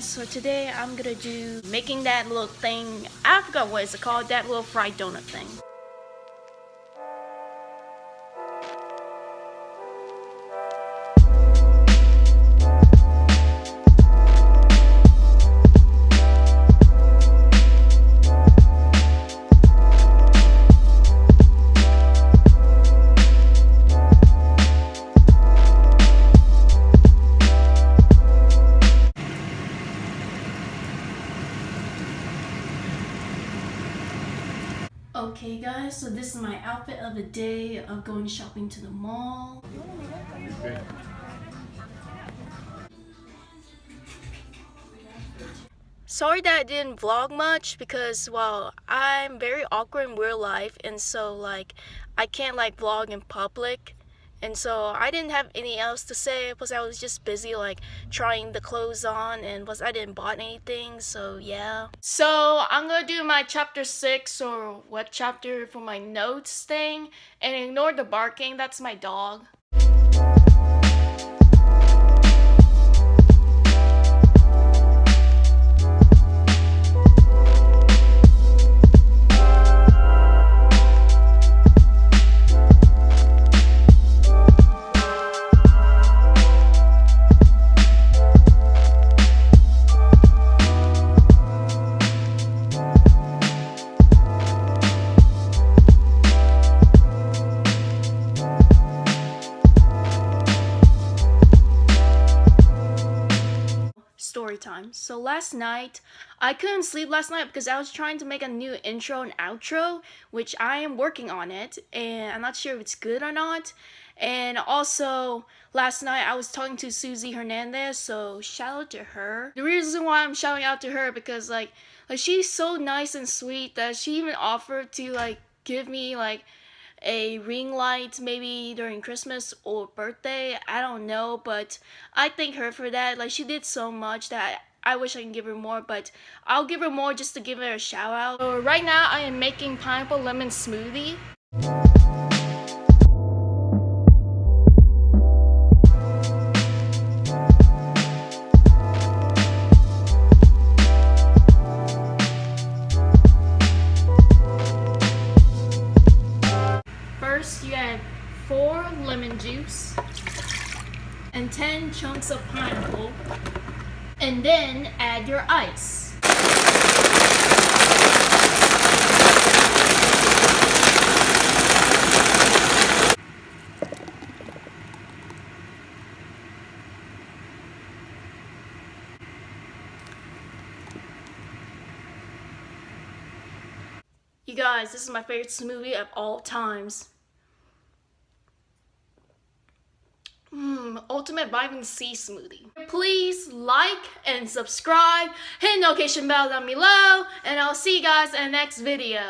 so today I'm gonna do making that little thing. I forgot what it's called that little fried donut thing Okay guys, so this is my outfit of the day of going shopping to the mall. Sorry that I didn't vlog much because well I'm very awkward in real life and so like I can't like vlog in public and so I didn't have anything else to say because I was just busy like trying the clothes on and was I didn't bought anything so yeah. So I'm gonna do my chapter 6 or what chapter for my notes thing and ignore the barking that's my dog time. So last night, I couldn't sleep last night because I was trying to make a new intro and outro, which I am working on it, and I'm not sure if it's good or not. And also, last night I was talking to Susie Hernandez, so shout out to her. The reason why I'm shouting out to her because like, like she's so nice and sweet that she even offered to like give me like a ring light maybe during Christmas or birthday. I don't know, but I thank her for that. Like she did so much that I wish I can give her more, but I'll give her more just to give her a shout out. So right now I am making pineapple lemon smoothie. First, you add 4 lemon juice and 10 chunks of pineapple, and then add your ice. You guys, this is my favorite smoothie of all times. Ultimate vitamin C smoothie. Please like and subscribe, hit notification bell down below, and I'll see you guys in the next video.